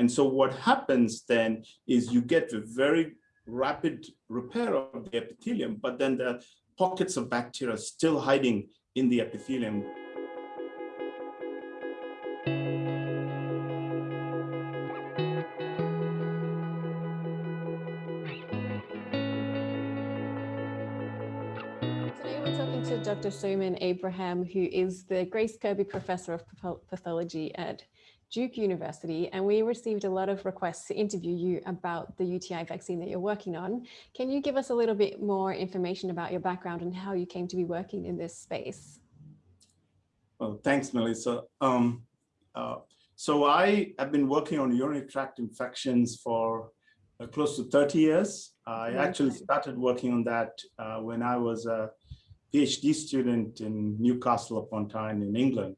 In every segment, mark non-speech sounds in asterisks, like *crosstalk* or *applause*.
And so what happens then is you get a very rapid repair of the epithelium, but then the pockets of bacteria still hiding in the epithelium. Dr. Soman Abraham, who is the Grace Kerby Professor of Pathology at Duke University, and we received a lot of requests to interview you about the UTI vaccine that you're working on. Can you give us a little bit more information about your background and how you came to be working in this space? Well, thanks, Melissa. Um, uh, so I have been working on urinary tract infections for uh, close to 30 years. I actually started working on that uh, when I was a PhD student in Newcastle upon Tyne in England.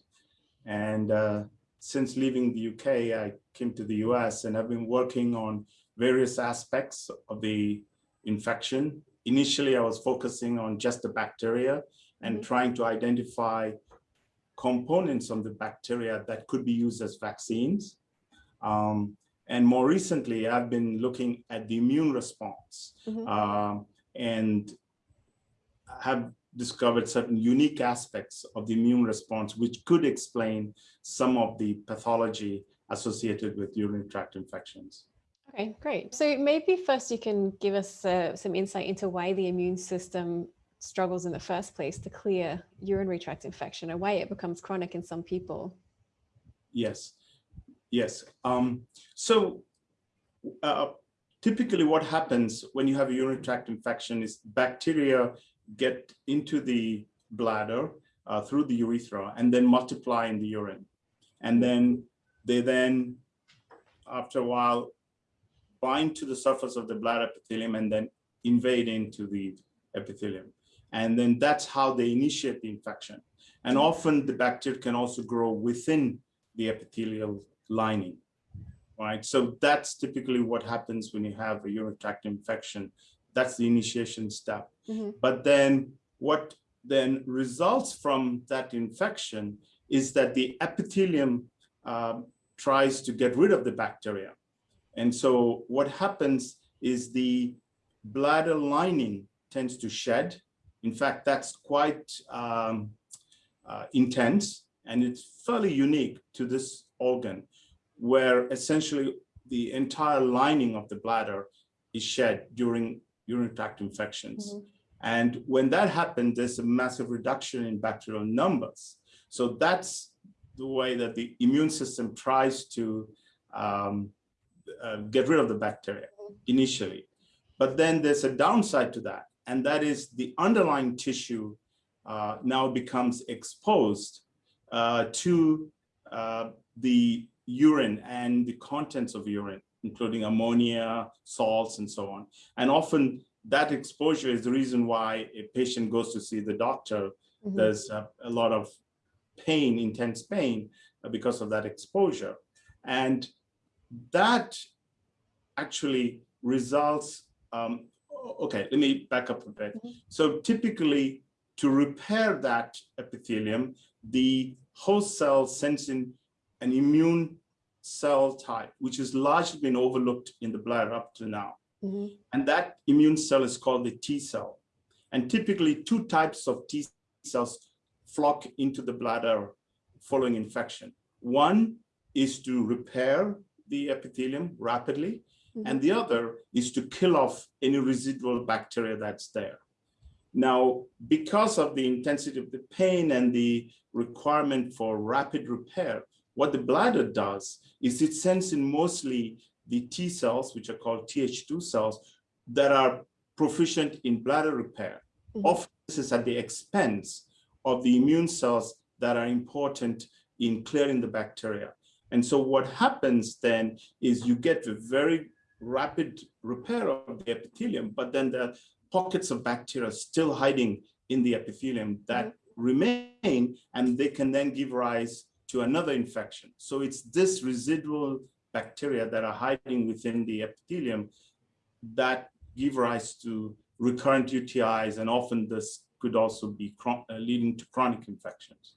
And uh, since leaving the UK, I came to the US and I've been working on various aspects of the infection. Initially, I was focusing on just the bacteria and mm -hmm. trying to identify components of the bacteria that could be used as vaccines. Um, and more recently, I've been looking at the immune response mm -hmm. uh, and have discovered certain unique aspects of the immune response, which could explain some of the pathology associated with urinary tract infections. Okay, great. So maybe first you can give us uh, some insight into why the immune system struggles in the first place to clear urinary tract infection and why it becomes chronic in some people. Yes, yes. Um, so uh, typically what happens when you have a urinary tract infection is bacteria get into the bladder uh, through the urethra and then multiply in the urine. And then they then, after a while, bind to the surface of the bladder epithelium and then invade into the epithelium. And then that's how they initiate the infection. And often the bacteria can also grow within the epithelial lining, right? So that's typically what happens when you have a urinary tract infection that's the initiation step. Mm -hmm. But then what then results from that infection is that the epithelium um, tries to get rid of the bacteria. And so what happens is the bladder lining tends to shed. In fact, that's quite um, uh, intense and it's fairly unique to this organ where essentially the entire lining of the bladder is shed during urinary tract infections. Mm -hmm. And when that happens, there's a massive reduction in bacterial numbers. So that's the way that the immune system tries to um, uh, get rid of the bacteria mm-hmm. initially. But then there's a downside to that, and that is the underlying tissue uh, now becomes exposed uh, to uh, the urine and the contents of urine including ammonia, salts, and so on. And often that exposure is the reason why a patient goes to see the doctor. Mm -hmm. There's a, a, lot of pain, intense pain, uh, because of that exposure. And that actually results, um, okay, let me back up a bit. Mm -hmm. So typically to repair that epithelium, the host cell sends in an immune cell type, which has largely been overlooked in the bladder up to now. Mm -hmm. And that immune cell is called the T cell. And typically two types of T cells flock into the bladder following infection. One is to repair the epithelium rapidly, mm -hmm. and the other is to kill off any residual bacteria that's there. Now, because of the intensity of the pain and the requirement for rapid repair, what the bladder does is it sends in mostly the T cells, which are called Th2 cells, that are proficient in bladder repair. Mm -hmm. Often this is at the expense of the immune cells that are important in clearing the bacteria. And so what happens then is you get a very rapid repair of the epithelium, but then the pockets of bacteria still hiding in the epithelium that mm -hmm. remain, and they can then give rise to another infection. So it's this residual bacteria that are hiding within the epithelium that give rise to recurrent UTIs, and often this could also be uh, leading to chronic infections.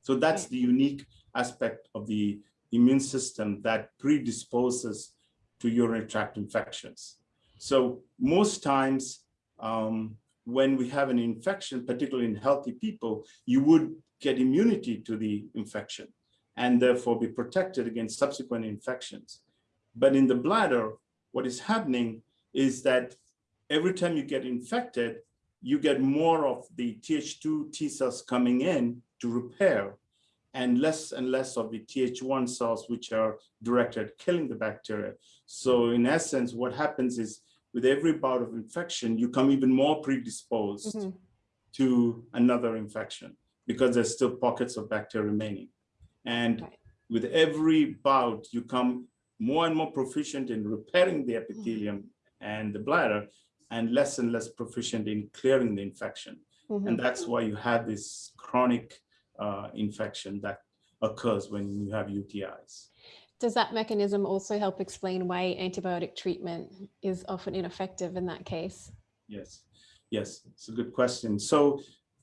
So that's the unique aspect of the immune system that predisposes to urinary tract infections. So most times um, when we have an infection, particularly in healthy people, you would get immunity to the infection and therefore be protected against subsequent infections. But in the bladder, what is happening is that every time you get infected, you get more of the Th2 T cells coming in to repair and less and less of the Th1 cells, which are directed at killing the bacteria. So in essence, what happens is with every bout of infection, you come even more predisposed mm -hmm. to another infection because there's still pockets of bacteria remaining. And right. with every bout, you come more and more proficient in repairing the epithelium mm -hmm. and the bladder and less and less proficient in clearing the infection. Mm -hmm. And that's why you have this chronic uh, infection that occurs when you have UTIs. Does that mechanism also help explain why antibiotic treatment is often ineffective in that case? Yes, yes, it's a good question. So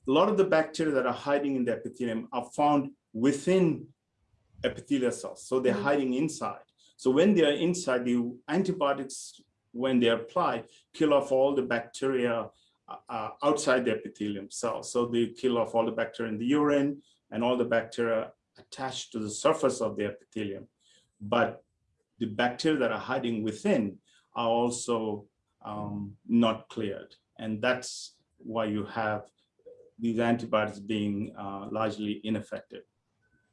a lot of the bacteria that are hiding in the epithelium are found within epithelial cells. So they're mm -hmm. hiding inside. So when they are inside, the antibiotics, when they apply, kill off all the bacteria uh, outside the epithelium cells. So they kill off all the bacteria in the urine and all the bacteria attached to the surface of the epithelium. But the bacteria that are hiding within are also um, not cleared. And that's why you have these antibiotics being uh, largely ineffective.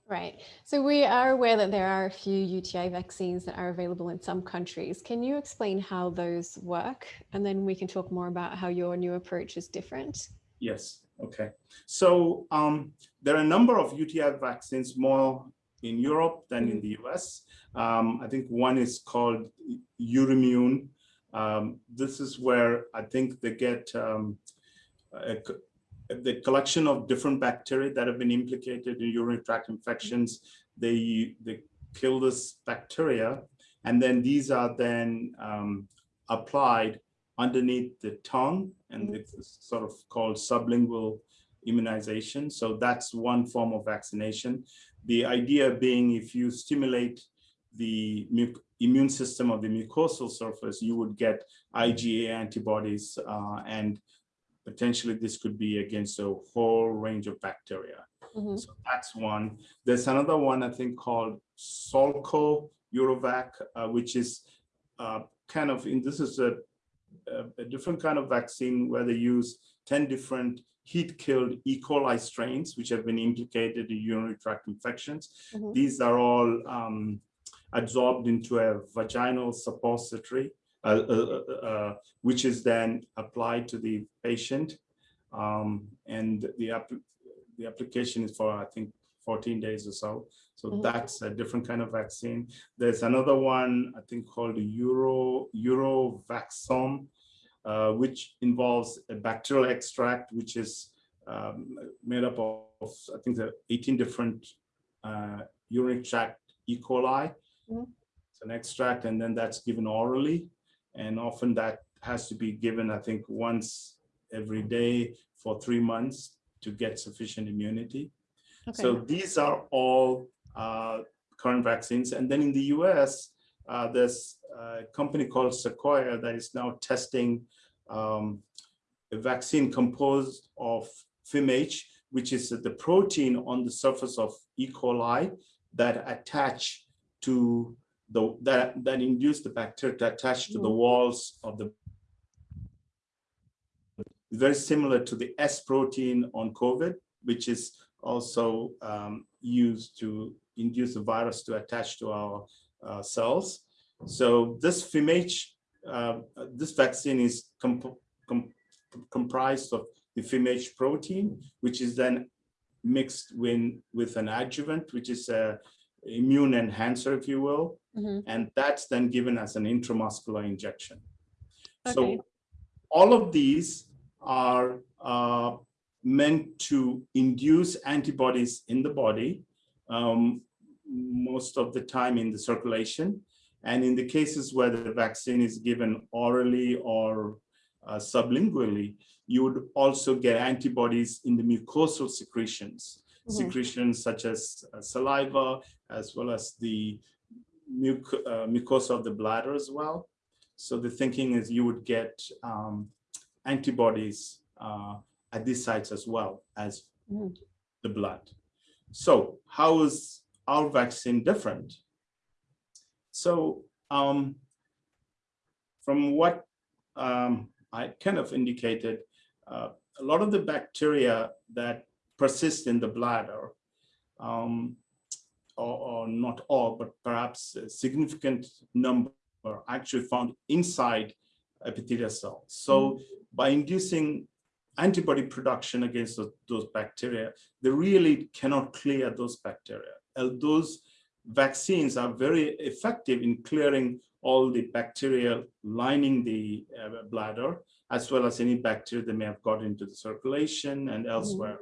Right. So we are aware that there are a few UTI vaccines that are available in some countries. Can you explain how those work? And then we can talk more about how your new approach is different. Yes. Okay. So um, there are a number of UTI vaccines more in Europe than in mm-hmm. the US. Um, I think one is called Uromune. Um, this is where I think they get um, a, the collection of different bacteria that have been implicated in urinary tract infections. They, they kill this bacteria, and then these are then um, applied underneath the tongue, and mm-hmm. it's sort of called sublingual immunization. So that's one form of vaccination. The idea being if you stimulate the immune system of the mucosal surface, you would get IgA antibodies uh, and potentially this could be against a whole range of bacteria. Mm -hmm. So that's one. There's another one I think called Solco Urovac, uh, which is uh, kind of, in this is a, a, different kind of vaccine where they use 10 different heat-killed E. coli strains, which have been implicated in urinary tract infections. Mm -hmm. These are all um, absorbed into a vaginal suppository uh, uh, uh, which is then applied to the patient. Um, and the, app the application is for, I think, 14 days or so. So mm -hmm. that's a different kind of vaccine. There's another one, I think, called Euro Uro-Vaxom, uh, which involves a bacterial extract, which is um, made up of, I think, the 18 different uh, urinary tract E. coli. Mm. It's an extract, and then that's given orally. And often that has to be given, I think, once every day for three months to get sufficient immunity. Okay. So these are all uh, current vaccines. And then in the US, uh, there's a company called Sequoia that is now testing um, a vaccine composed of FIMH, which is the protein on the surface of E. coli that attach to the, that, that induce the bacteria to attach to the mm. walls of the very similar to the S protein on COVID, which is also um, used to induce the virus to attach to our uh, cells. So this FIMH, uh, this vaccine is comp com comprised of the FIMH protein, which is then mixed with, with an adjuvant, which is a immune enhancer, if you will, mm -hmm. and that's then given as an intramuscular injection. Okay. So all of these are uh, meant to induce antibodies in the body, um, most of the time in the circulation. And in the cases where the vaccine is given orally or uh, sublingually, you would also get antibodies in the mucosal secretions. secretions such as uh, saliva, as well as the muc uh, mucosa of the bladder as well. So the thinking is you would get um, antibodies uh, at these sites as well as Mhm. the blood. So how is our vaccine different? So um, from what um, I kind of indicated, uh, a lot of the bacteria that persist in the bladder, um, or, or not all, but perhaps a significant number are actually found inside epithelial cells. So by inducing antibody production against those, those bacteria, they really cannot clear those bacteria. Uh, those vaccines are very effective in clearing all the bacteria lining the uh, bladder, as well as any bacteria that may have got into the circulation and elsewhere.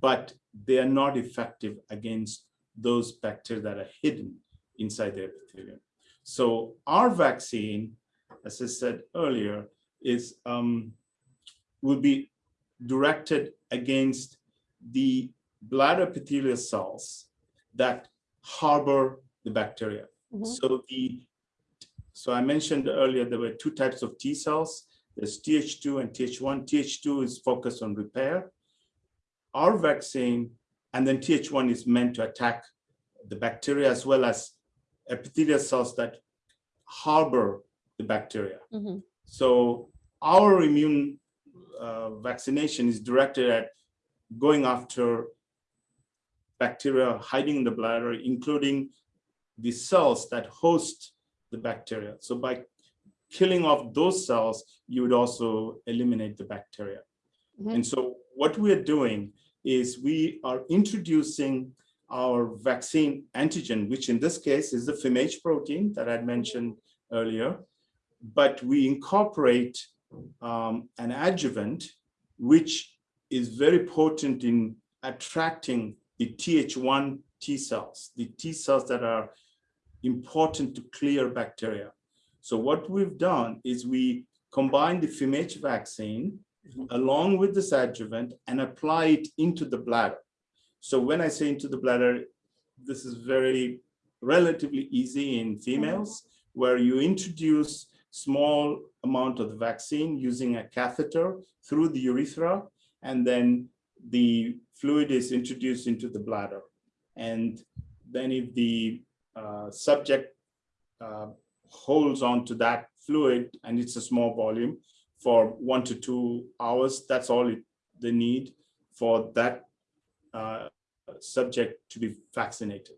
But they are not effective against those bacteria that are hidden inside the epithelium. So our vaccine, as I said earlier, is um, will be directed against the bladder epithelial cells that harbor the bacteria. Mhm. So the so I mentioned earlier there were two types of T cells. There's Th2 and Th1. Th2 is focused on repair. Our vaccine and then Th1 is meant to attack the bacteria as well as epithelial cells that harbor the bacteria. Mhm. So our immune uh, vaccination is directed at going after bacteria hiding in the bladder, including the cells that host the bacteria. So by killing off those cells, you would also eliminate the bacteria. Mhm. And so what we're doing is we are introducing our vaccine antigen, which in this case is the FIMH protein that I'd mentioned earlier, but we incorporate um, an adjuvant, which is very potent in attracting the Th1 T cells, the T cells that are important to clear bacteria. So what we've done is we combine the FIMH vaccine mm-hmm. along with this adjuvant and apply it into the bladder. So when I say into the bladder, this is very relatively easy in females, mm-hmm. where you introduce small amount of the vaccine using a catheter through the urethra, and then the fluid is introduced into the bladder. And then if the uh, subject uh, holds on to that fluid, and it's a small volume, for one to two hours, that's all it, they need for that uh, subject to be vaccinated.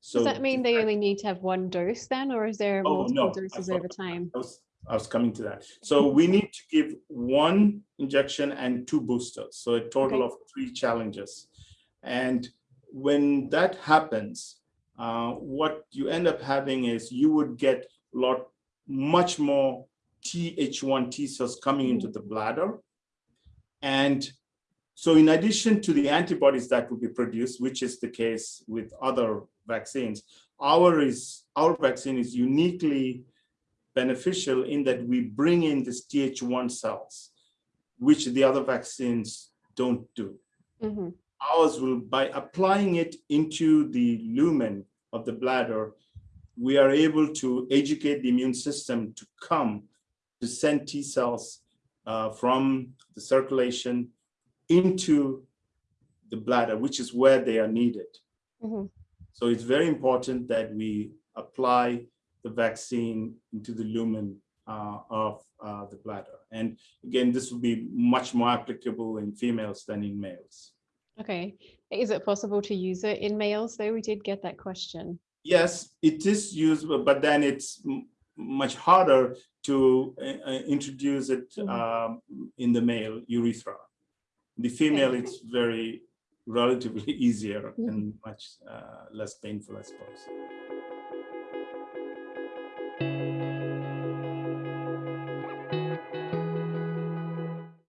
So Does that mean they only need to have one dose then, or is there Oh, multiple no, doses over time? I was, I was coming to that. So we need to give one injection and two boosters. So a total Okay. of three challenges. And when that happens, uh, what you end up having is you would get a lot, much more Th1 T cells coming into the bladder. And so in addition to the antibodies that will be produced, which is the case with other vaccines, our is our vaccine is uniquely beneficial in that we bring in these Th1 cells, which the other vaccines don't do. Mhm. Ours will, by applying it into the lumen of the bladder, we are able to educate the immune system to come to send T cells uh, from the circulation into the bladder, which is where they are needed. Mhm. So it's very important that we apply the vaccine into the lumen uh, of uh, the bladder. And again, this would be much more applicable in females than in males. Okay, is it possible to use it in males though? We did get that question. Yes, it is usable, but then it's much harder to uh, uh, introduce it Mhm. um, in the male urethra. The female, it's very relatively *laughs* easier Mhm. and much uh, less painful, I suppose.